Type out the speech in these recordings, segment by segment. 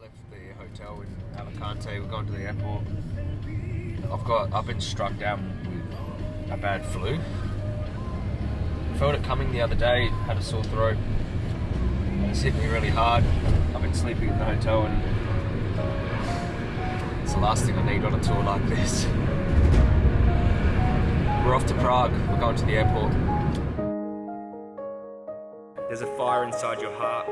left the hotel in Alicante. We're going to the airport. I've got. I've been struck down with a bad flu. Felt it coming the other day. Had a sore throat. It's hit me really hard. I've been sleeping in the hotel, and it's the last thing I need on a tour like this. We're off to Prague. We're going to the airport. There's a fire inside your heart.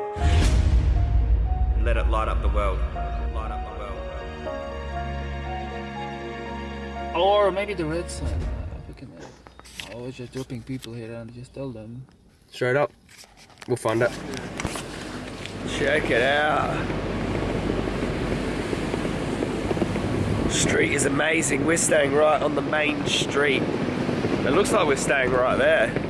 Let it light up the world. Light up the world. Or maybe the red sign. Uh, we can, uh, always just dropping people here and just tell them. Straight up. We'll find it. Check it out. Street is amazing. We're staying right on the main street. It looks like we're staying right there.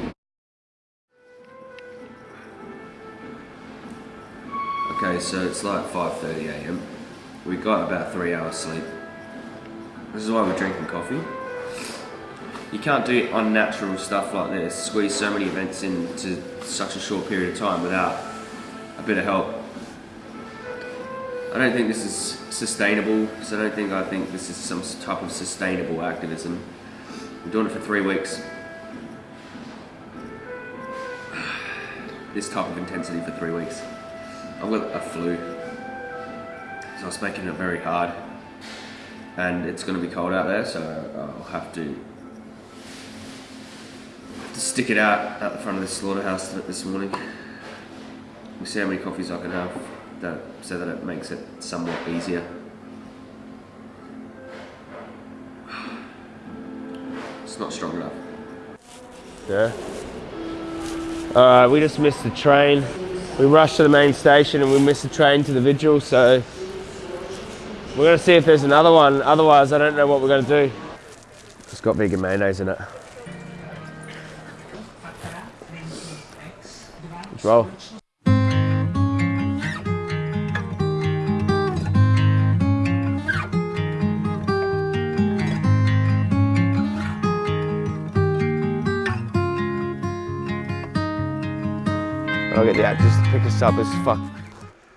Okay, so it's like 5.30am. We got about three hours sleep. This is why we're drinking coffee. You can't do unnatural stuff like this, squeeze so many events into such a short period of time without a bit of help. I don't think this is sustainable, so I don't think I think this is some type of sustainable activism. I'm doing it for three weeks. This type of intensity for three weeks. I've got a flu, so I was making it very hard. And it's going to be cold out there, so I'll have to, have to stick it out at the front of the slaughterhouse this morning. We'll see how many coffees I can have that, so that it makes it somewhat easier. It's not strong enough. Yeah. Alright, we just missed the train. We rushed to the main station and we missed the train to the vigil, so we're gonna see if there's another one. Otherwise, I don't know what we're gonna do. It's got vegan mayonnaise in it. Let's roll. Get the actors to pick us up as fuck.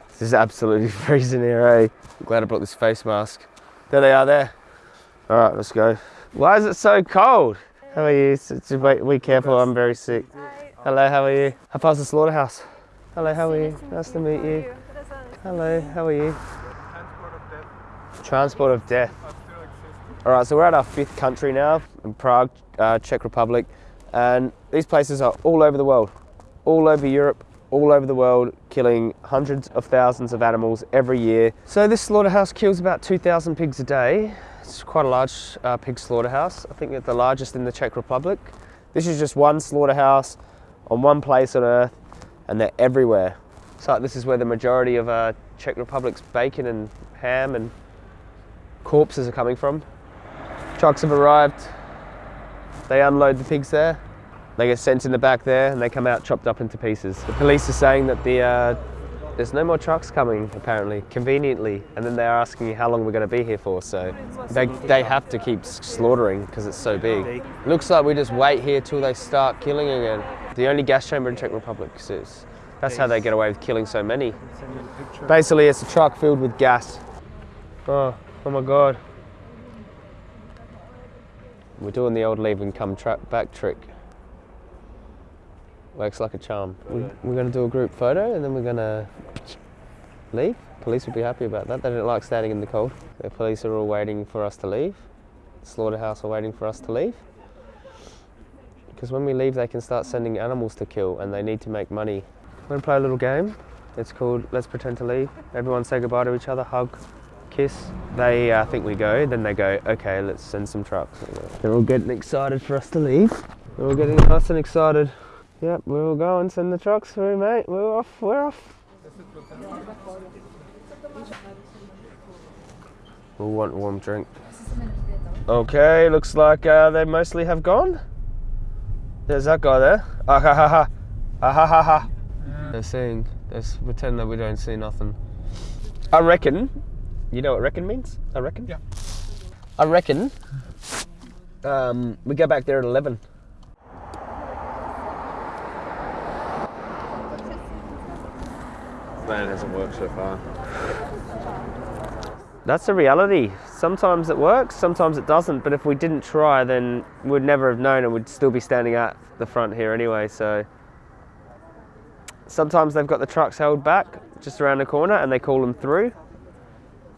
This is absolutely freezing here, eh? I'm glad I brought this face mask. There they are there. All right, let's go. Why is it so cold? How are you? Be careful, I'm very sick. Hello, how are you? How far's the slaughterhouse? Hello, how are you? Nice to meet you. Hello, how are you? Transport of death. All right, so we're at our fifth country now, in Prague, uh, Czech Republic, and these places are all over the world, all over Europe, all over the world, killing hundreds of thousands of animals every year. So this slaughterhouse kills about 2,000 pigs a day. It's quite a large uh, pig slaughterhouse. I think it's the largest in the Czech Republic. This is just one slaughterhouse on one place on earth, and they're everywhere. So this is where the majority of uh, Czech Republic's bacon and ham and corpses are coming from. Trucks have arrived. They unload the pigs there. They get sent in the back there and they come out chopped up into pieces. The police are saying that the, uh, there's no more trucks coming apparently, conveniently, and then they're asking how long we're going to be here for, so they, they have to keep slaughtering because it's so big. Looks like we just wait here till they start killing again. The only gas chamber in Czech Republic is, that's how they get away with killing so many. Basically it's a truck filled with gas. Oh, oh my god. We're doing the old leave and come back trick. Works like a charm. We, we're going to do a group photo and then we're going to leave. Police will be happy about that. They don't like standing in the cold. The police are all waiting for us to leave. Slaughterhouse are waiting for us to leave. Because when we leave, they can start sending animals to kill and they need to make money. We're going to play a little game. It's called Let's Pretend to Leave. Everyone say goodbye to each other, hug, kiss. They uh, think we go, then they go, okay, let's send some trucks. They're all getting excited for us to leave. They're all getting nice and excited. Yep, we will go and Send the trucks through, mate. We're off. We're off. We'll want a warm drink. Okay, looks like uh, they mostly have gone. There's that guy there. Ah ha ha ha. Ah ha ha ha. They're seeing. they're pretending that we don't see nothing. I reckon, you know what reckon means? I reckon? Yeah. I reckon um, we go back there at 11. Plan hasn't worked so far. That's the reality. Sometimes it works, sometimes it doesn't. But if we didn't try, then we'd never have known and we'd still be standing at the front here anyway. So sometimes they've got the trucks held back just around the corner and they call them through.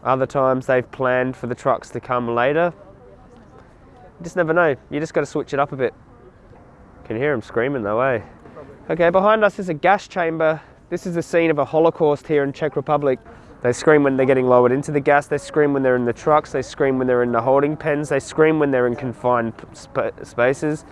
Other times they've planned for the trucks to come later. You just never know. You just got to switch it up a bit. Can hear them screaming though, eh? Okay, behind us is a gas chamber. This is the scene of a Holocaust here in Czech Republic. They scream when they're getting lowered into the gas. They scream when they're in the trucks. They scream when they're in the holding pens. They scream when they're in confined sp spaces.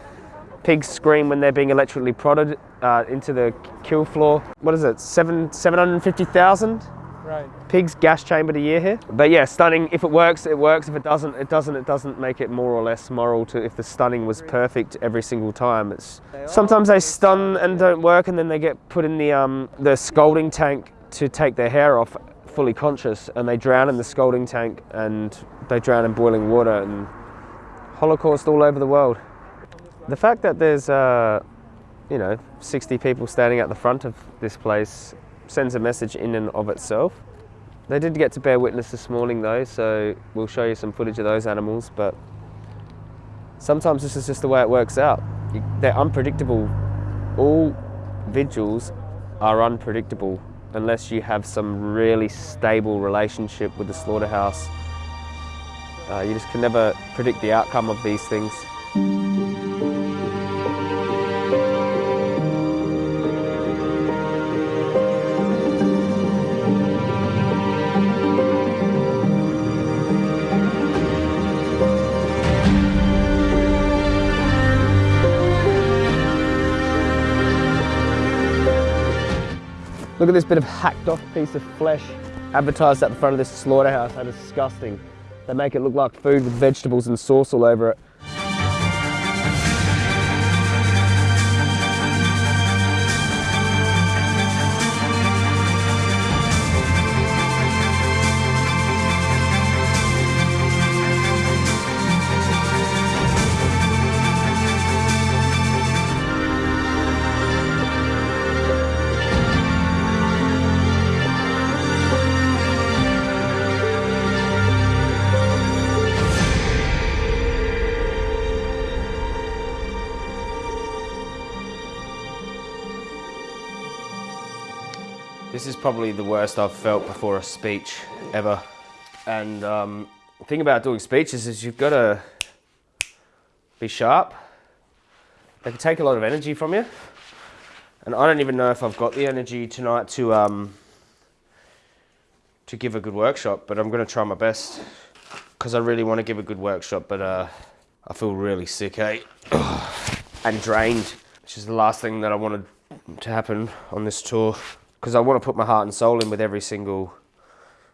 Pigs scream when they're being electrically prodded uh, into the kill floor. What is it? Seven, 750,000? Right. Pigs gas chambered a year here. But yeah, stunning. If it works, it works. If it doesn't, it doesn't. It doesn't make it more or less moral to if the stunning was perfect every single time. It's sometimes they stun and don't work, and then they get put in the um, the scalding tank to take their hair off, fully conscious, and they drown in the scalding tank, and they drown in boiling water, and Holocaust all over the world. The fact that there's, uh, you know, 60 people standing at the front of this place sends a message in and of itself. They did get to bear witness this morning though, so we'll show you some footage of those animals, but sometimes this is just the way it works out. They're unpredictable. All vigils are unpredictable unless you have some really stable relationship with the slaughterhouse. Uh, you just can never predict the outcome of these things. Look at this bit of hacked off piece of flesh advertised at the front of this slaughterhouse. How disgusting. They make it look like food with vegetables and sauce all over it. This is probably the worst I've felt before a speech ever. And um, the thing about doing speeches is you've got to be sharp. They can take a lot of energy from you. And I don't even know if I've got the energy tonight to um, to give a good workshop, but I'm going to try my best because I really want to give a good workshop, but uh, I feel really sick, eh? and drained, which is the last thing that I wanted to happen on this tour because I want to put my heart and soul in with every single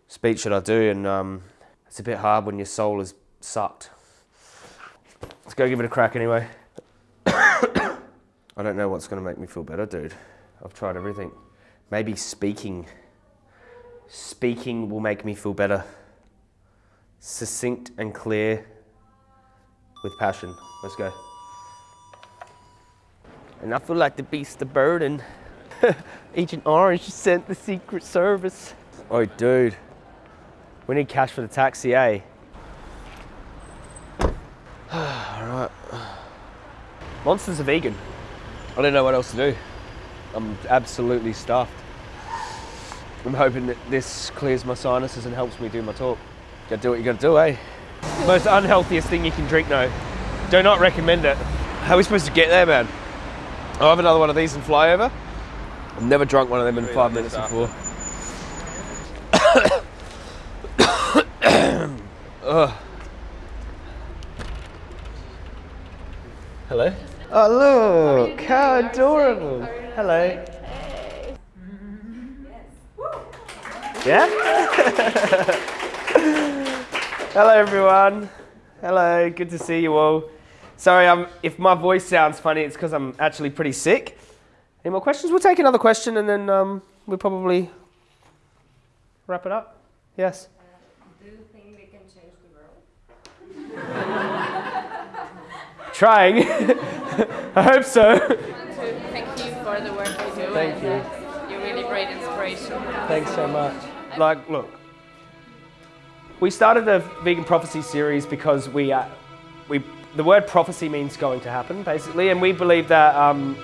speech that I do, and um, it's a bit hard when your soul is sucked. Let's go give it a crack anyway. I don't know what's going to make me feel better, dude. I've tried everything. Maybe speaking. Speaking will make me feel better. Succinct and clear with passion. Let's go. And I feel like the beast of burden. Agent Orange sent the Secret Service. Oh, dude. We need cash for the taxi, eh? Alright. Monster's a vegan. I don't know what else to do. I'm absolutely stuffed. I'm hoping that this clears my sinuses and helps me do my talk. Gotta do what you gotta do, eh? Most unhealthiest thing you can drink, no. Do not recommend it. How are we supposed to get there, man? I'll have another one of these and fly over. I've never drunk one of them in five minutes before. Ugh. Hello? Oh look, how adorable. Hello. Yeah? Hello everyone. Hello, good to see you all. Sorry, um, if my voice sounds funny, it's because I'm actually pretty sick. Any more questions? We'll take another question and then um, we'll probably wrap it up. Yes? Do you think we can change the world? Trying. I hope so. Thank you for the work you do. Thank you. Uh, you're really great inspiration. Thanks so much. Like, look, We started the vegan prophecy series because we, uh, we, the word prophecy means going to happen, basically, and we believe that um,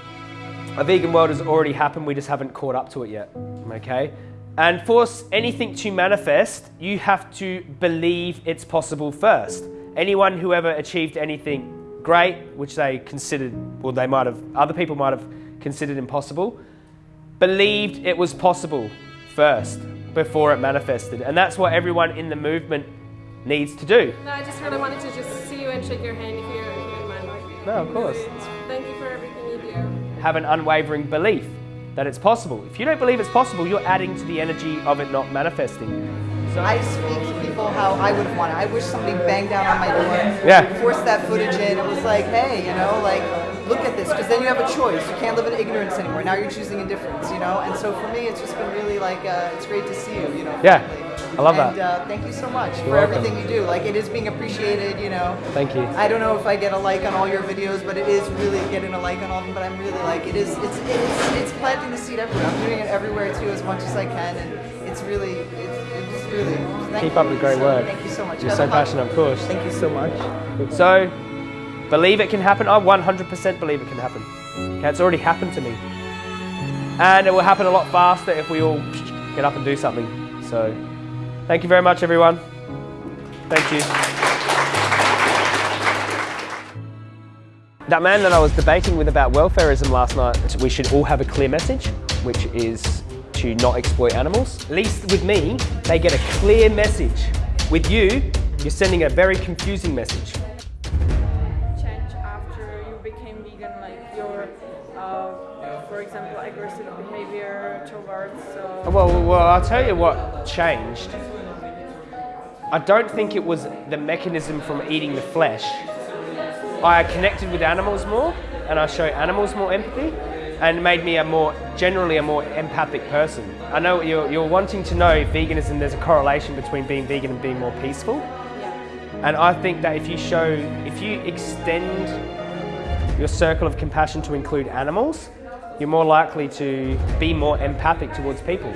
a vegan world has already happened, we just haven't caught up to it yet, okay? And for anything to manifest, you have to believe it's possible first. Anyone who ever achieved anything great, which they considered, or they might have, other people might have considered impossible, believed it was possible first before it manifested. And that's what everyone in the movement needs to do. No, I just really wanted to just see you and shake your hand here you. No, of course. Thank you for everything you do. Have an unwavering belief that it's possible. If you don't believe it's possible, you're adding to the energy of it not manifesting. So I speak to people how I would have wanted. I wish somebody banged down on my door, yeah. forced that footage in. It was like, hey, you know, like look at this, because then you have a choice. You can't live in ignorance anymore. Now you're choosing indifference, you know. And so for me, it's just been really like, uh, it's great to see you, you know. Yeah, frankly. I love and, that. Uh, thank you so much You're for welcome. everything you do. Like it is being appreciated, you know. Thank you. I don't know if I get a like on all your videos, but it is really getting a like on all of them. But I'm really like, it is, it's, it's, it's planting the seed everywhere. I'm doing it everywhere too, as much as I can, and it's really, it's, it's really. Thank Keep you. up the great So- work. Thank you so much. You're so passionate, of course. Thank you so much. So, believe it can happen. I 100% believe it can happen. Okay, it's already happened to me. And it will happen a lot faster if we all get up and do something. So, thank you very much, everyone. Thank you. That man that I was debating with about welfarism last night, we should all have a clear message, which is to not exploit animals. At least with me, they get a clear message. With you, you're sending a very confusing message. Well, well, I'll tell you what changed. I don't think it was the mechanism from eating the flesh. I connected with animals more, and I show animals more empathy, and made me a more, generally a more empathic person. I know you're, you're wanting to know if veganism, there's a correlation between being vegan and being more peaceful. And I think that if you show, if you extend your circle of compassion to include animals, you're more likely to be more empathic towards people.